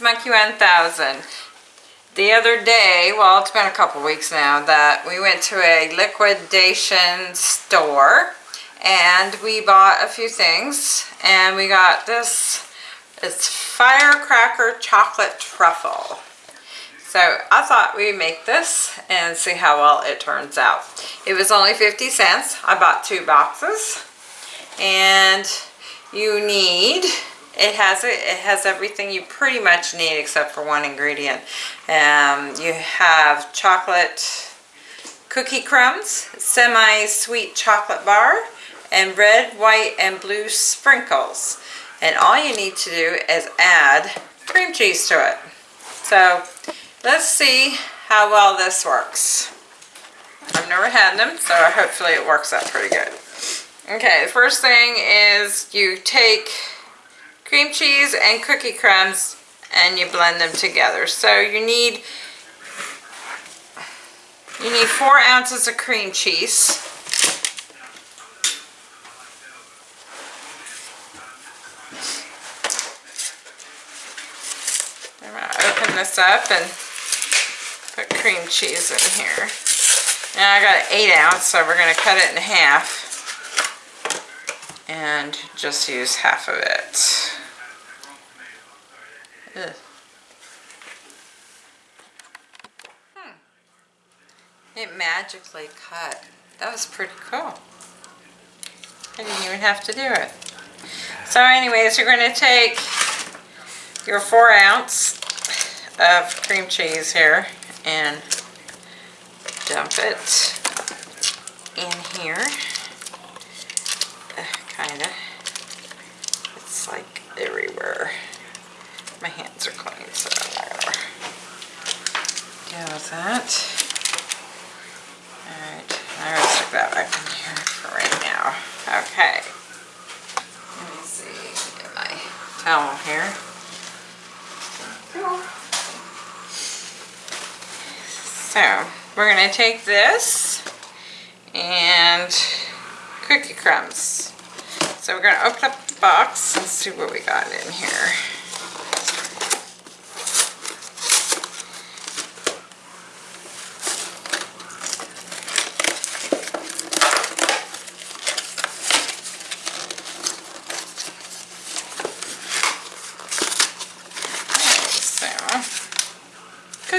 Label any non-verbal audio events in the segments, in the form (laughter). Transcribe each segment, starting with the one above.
Monkey 1000. The other day, well it's been a couple weeks now, that we went to a liquidation store and we bought a few things and we got this, it's firecracker chocolate truffle. So I thought we'd make this and see how well it turns out. It was only 50 cents. I bought two boxes and you need it has it, it has everything you pretty much need except for one ingredient. Um, you have chocolate cookie crumbs semi-sweet chocolate bar and red white and blue sprinkles. And all you need to do is add cream cheese to it. So let's see how well this works. I've never had them so hopefully it works out pretty good. Okay, the first thing is you take cream cheese and cookie crumbs and you blend them together. So you need you need four ounces of cream cheese. I'm going to open this up and put cream cheese in here. Now I got an eight ounce, so we're going to cut it in half and just use half of it. Ugh. Hmm. It magically cut. That was pretty cool. I didn't even have to do it. So anyways, you're going to take your four ounce of cream cheese here and dump it in here kind of. It's like everywhere. My hands are clean, so I'm deal with that. Alright, I'm to stick that back in here for right now. Okay. Let me see, get my towel here. So, we're going to take this and cookie crumbs. So we're going to open up the box and see what we got in here.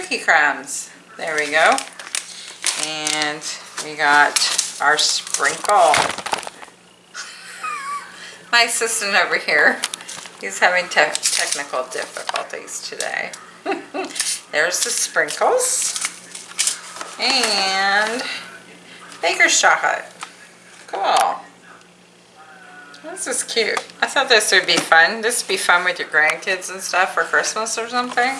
Cookie crumbs. There we go. And we got our sprinkle (laughs) my assistant over here, he's having te technical difficulties today. (laughs) There's the sprinkles. And baker's chocolate. Cool. This is cute. I thought this would be fun. This would be fun with your grandkids and stuff for Christmas or something.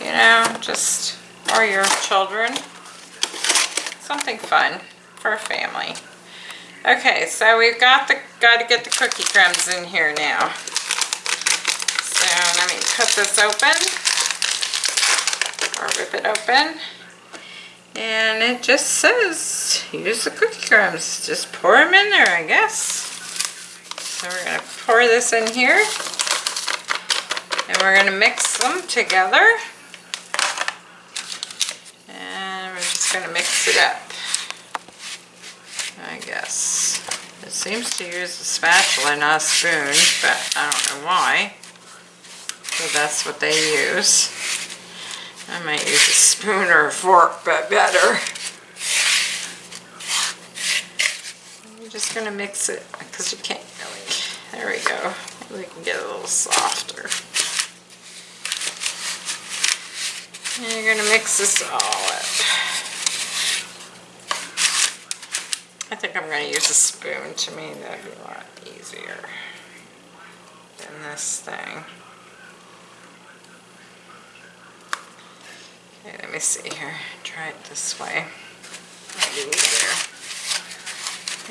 You know, just, or your children. Something fun for a family. Okay, so we've got the got to get the cookie crumbs in here now. So let me cut this open or rip it open. And it just says use the cookie crumbs. Just pour them in there, I guess. So we're going to pour this in here. And we're going to mix them together. And we're just going to it up. I guess. It seems to use a spatula, not a spoon, but I don't know why. So that's what they use. I might use a spoon or a fork, but better. I'm just going to mix it because you can't really. There we go. Maybe we can get a little softer. And you're going to mix this all up. I think I'm going to use a spoon. To me, that'd be a lot easier than this thing. Okay, let me see here. Try it this way. Maybe easier.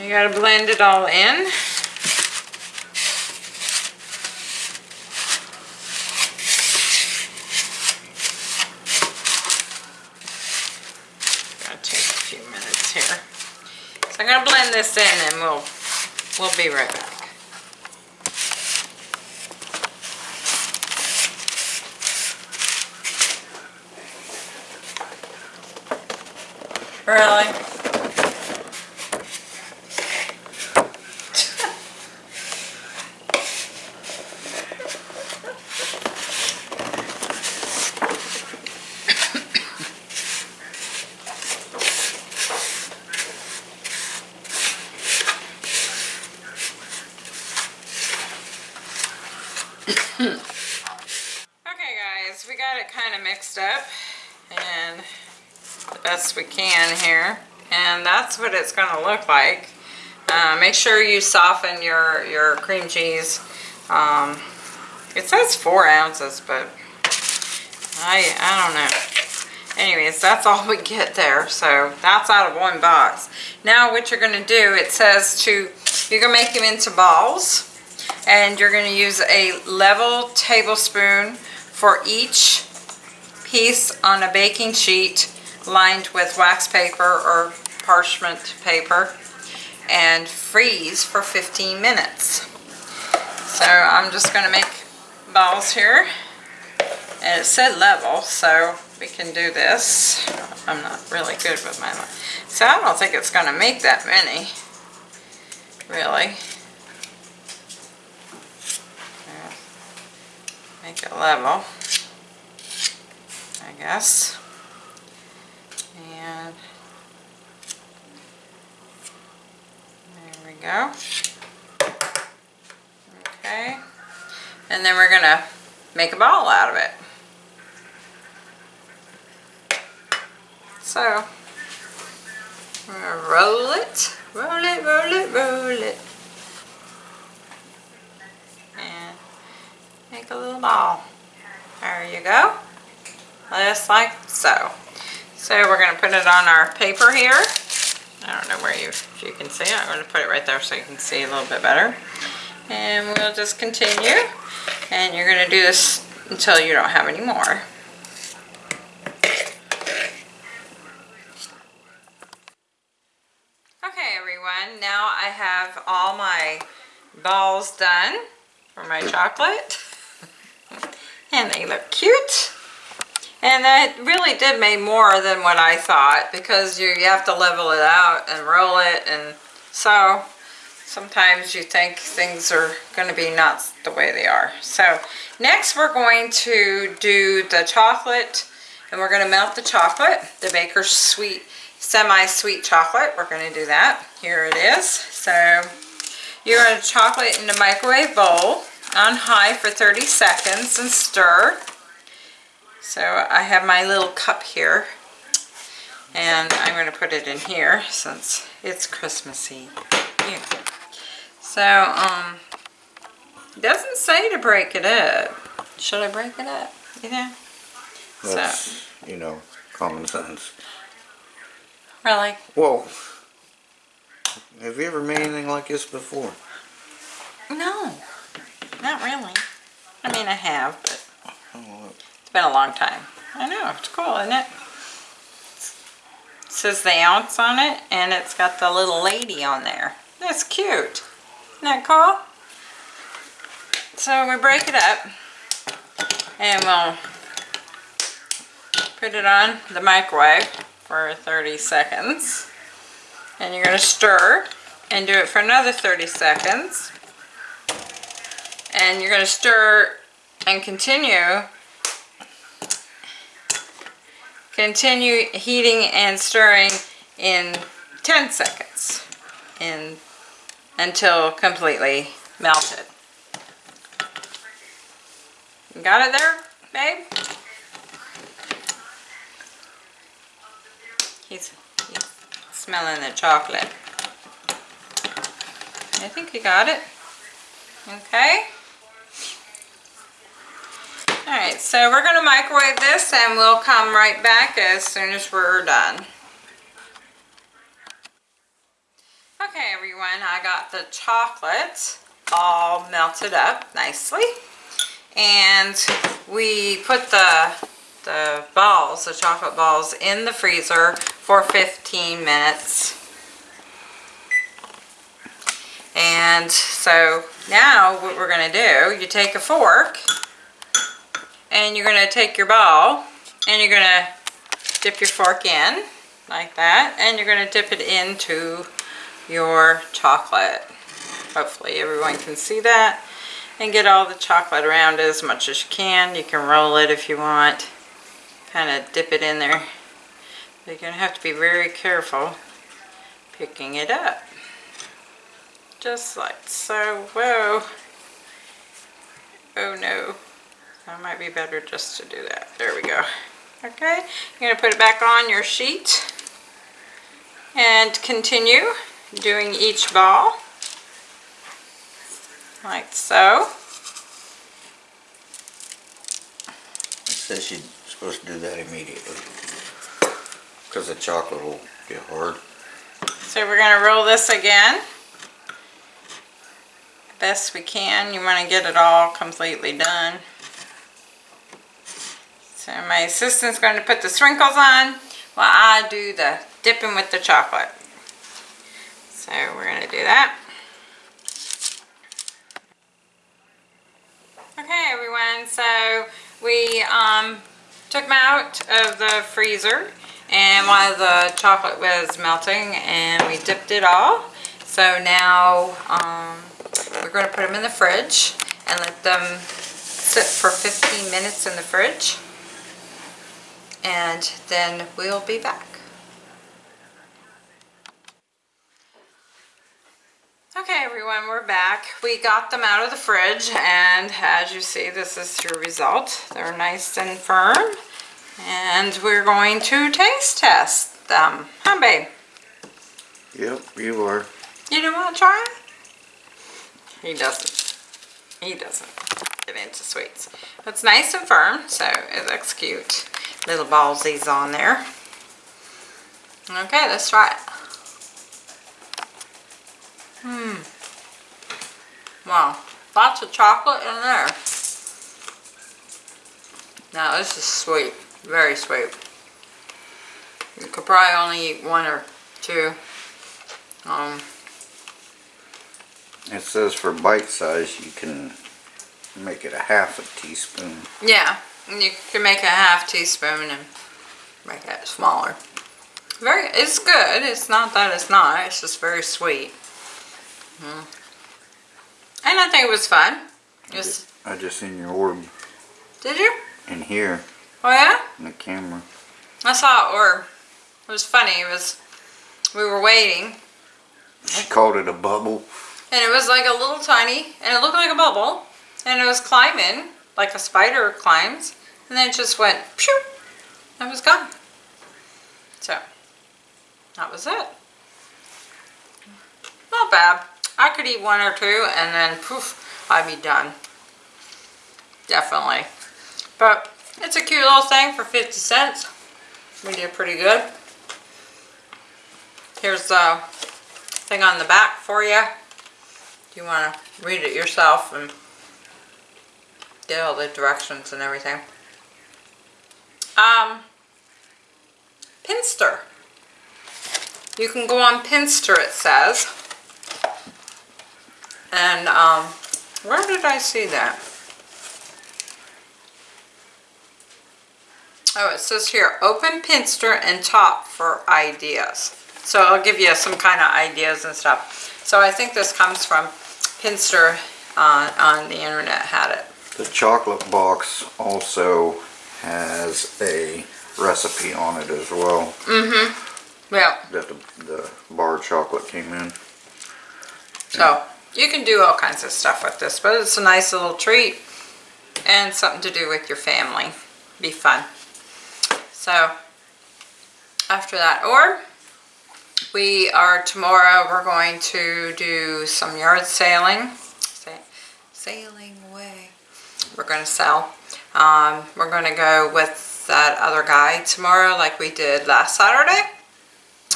You got to blend it all in. this in and we'll we'll be right back. Really? Okay guys, we got it kind of mixed up and the best we can here. And that's what it's going to look like. Uh, make sure you soften your, your cream cheese. Um, it says four ounces, but I, I don't know. Anyways, that's all we get there. So that's out of one box. Now what you're going to do, it says to, you're going to make them into balls. And you're going to use a level tablespoon for each piece on a baking sheet lined with wax paper or parchment paper and freeze for 15 minutes. So I'm just going to make balls here and it said level so we can do this. I'm not really good with my so I don't think it's going to make that many really. Make it level. I guess. And there we go. Okay. And then we're going to make a ball out of it. So, we're going to roll it, roll it, roll it, roll it. Make a little ball. There you go just like so. So we're going to put it on our paper here. I don't know where you, if you can see it. I'm going to put it right there so you can see a little bit better. And we'll just continue. And you're going to do this until you don't have any more. Okay everyone, now I have all my balls done for my chocolate. And they look cute. And that really did make more than what I thought because you, you have to level it out and roll it and so sometimes you think things are going to be not the way they are. So next we're going to do the chocolate and we're going to melt the chocolate, the Baker's Sweet semi-sweet chocolate. We're going to do that. Here it is. So you're going to chocolate in the microwave bowl on high for 30 seconds and stir. So I have my little cup here and I'm going to put it in here since it's Christmassy. Yeah. So, um, it doesn't say to break it up. Should I break it up? You know? That's, so. you know, common sense. Really? Well, have you ever made anything like this before? No, not really. I mean, I have, but... Oh, it's been a long time. I know, it's cool, isn't it? it? says the ounce on it, and it's got the little lady on there. That's cute. Isn't that cool? So we break it up, and we'll put it on the microwave for 30 seconds. And you're going to stir and do it for another 30 seconds. And you're going to stir and continue Continue heating and stirring in 10 seconds in, until completely melted. Got it there, babe? He's, he's smelling the chocolate. I think he got it. Okay. Alright, so we're going to microwave this and we'll come right back as soon as we're done. Okay everyone, I got the chocolate all melted up nicely. And we put the, the balls, the chocolate balls, in the freezer for 15 minutes. And so now what we're going to do, you take a fork and you're going to take your ball and you're going to dip your fork in like that. And you're gonna dip it into your chocolate. Hopefully everyone can see that. And get all the chocolate around as much as you can. You can roll it if you want. Kind of dip it in there. You're gonna have to be very careful picking it up. Just like so. Whoa. Oh no. That might be better just to do that. There we go. Okay, you're gonna put it back on your sheet and continue doing each ball like so. It says you're supposed to do that immediately. Because the chocolate will get hard. So we're gonna roll this again. Best we can. You wanna get it all completely done. So my assistant's going to put the sprinkles on while I do the dipping with the chocolate. So we're going to do that. Okay everyone, so we um, took them out of the freezer and while the chocolate was melting and we dipped it all. So now um, we're going to put them in the fridge and let them sit for 15 minutes in the fridge and then we'll be back. Okay everyone, we're back. We got them out of the fridge and as you see this is your result. They're nice and firm and we're going to taste test them. Huh babe? Yep, you are. You don't want to try it? He doesn't. He doesn't get into sweets. It's nice and firm so it looks cute little ballsies on there. Okay, let's try it. Hmm. Wow, lots of chocolate in there. Now this is sweet, very sweet. You could probably only eat one or two. Um, It says for bite size you can make it a half a teaspoon. yeah, you can make a half teaspoon and make it smaller. Very, it's good. It's not that it's not. It's just very sweet. Mm. And I think it was fun. It was, I just seen your orb did you? in here Oh yeah? in the camera. I saw it or it was funny. It was, we were waiting She called it a bubble. and it was like a little tiny and it looked like a bubble and it was climbing like a spider climbs and then it just went pew and was gone. So that was it. Not bad. I could eat one or two and then poof, I'd be done. Definitely. But it's a cute little thing for 50 cents. We did pretty good. Here's the thing on the back for you. You want to read it yourself and get all the directions and everything. Um, Pinster. You can go on Pinster, it says. And, um, where did I see that? Oh, it says here, open Pinster and top for ideas. So I'll give you some kind of ideas and stuff. So I think this comes from Pinster uh, on the internet had it. The chocolate box also has a recipe on it as well. Mhm. Yeah, That the, the bar chocolate came in. so you can do all kinds of stuff with this, but it's a nice little treat and something to do with your family. Be fun. So after that, or we are tomorrow, we're going to do some yard sailing. Sa- Sailing away. We're going to sell. Um, we're going to go with that other guy tomorrow like we did last Saturday.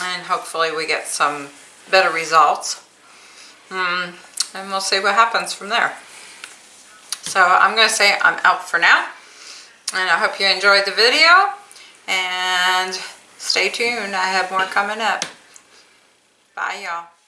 And hopefully we get some better results. Hmm, and we'll see what happens from there. So I'm going to say I'm out for now. And I hope you enjoyed the video. And stay tuned. I have more coming up. Bye, y'all.